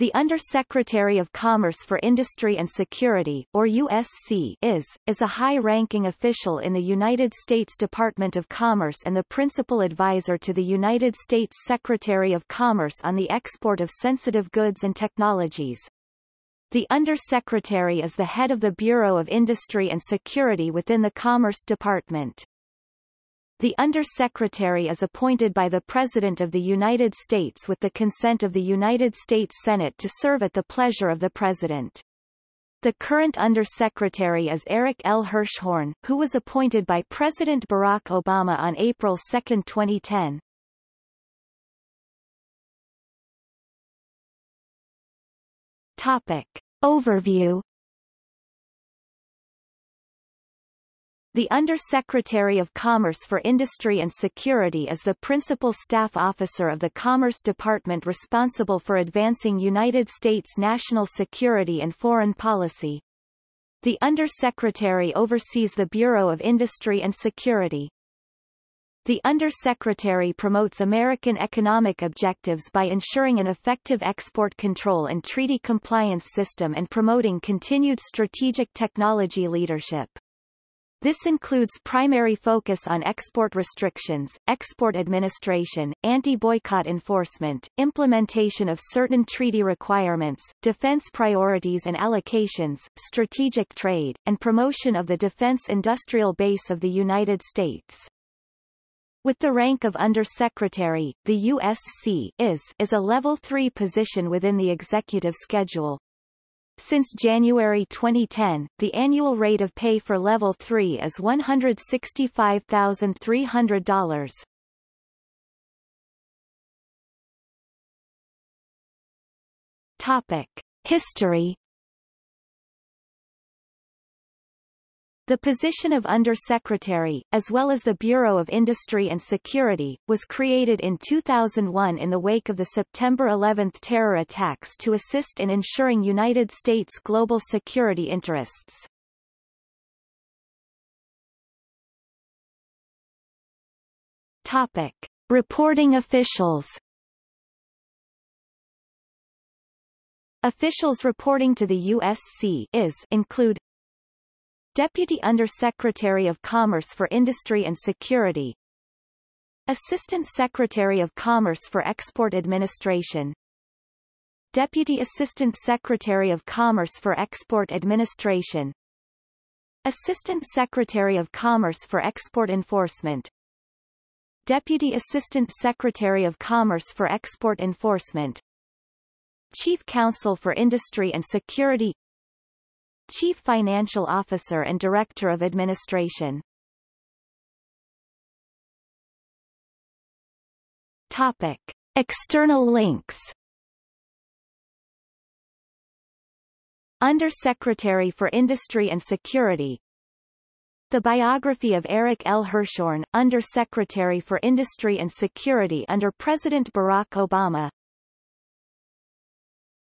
The Under-Secretary of Commerce for Industry and Security, or USC, is, is a high-ranking official in the United States Department of Commerce and the principal advisor to the United States Secretary of Commerce on the export of sensitive goods and technologies. The Under-Secretary is the head of the Bureau of Industry and Security within the Commerce Department. The Under-Secretary is appointed by the President of the United States with the consent of the United States Senate to serve at the pleasure of the President. The current Under-Secretary is Eric L. Hirschhorn, who was appointed by President Barack Obama on April 2, 2010. Topic. Overview The Under-Secretary of Commerce for Industry and Security is the principal staff officer of the Commerce Department responsible for advancing United States national security and foreign policy. The Under-Secretary oversees the Bureau of Industry and Security. The Under-Secretary promotes American economic objectives by ensuring an effective export control and treaty compliance system and promoting continued strategic technology leadership. This includes primary focus on export restrictions, export administration, anti-boycott enforcement, implementation of certain treaty requirements, defense priorities and allocations, strategic trade, and promotion of the defense industrial base of the United States. With the rank of Under-Secretary, the USC is, is a Level 3 position within the executive schedule, since January 2010, the annual rate of pay for Level 3 is $165,300. Topic. History The position of Under-Secretary, as well as the Bureau of Industry and Security, was created in 2001 in the wake of the September 11 terror attacks to assist in ensuring United States global security interests. Topic. Reporting officials Officials reporting to the USC is include Deputy Under-Secretary of Commerce for Industry and Security. Assistant Secretary of Commerce for Export Administration. Deputy Assistant Secretary of Commerce for Export Administration. Assistant Secretary of Commerce for Export Enforcement. Deputy Assistant Secretary of Commerce for Export Enforcement. Chief Counsel for Industry and Security Chief Financial Officer and Director of Administration. Topic. External links Under-Secretary for Industry and Security The biography of Eric L. Hirschhorn, Under-Secretary for Industry and Security under President Barack Obama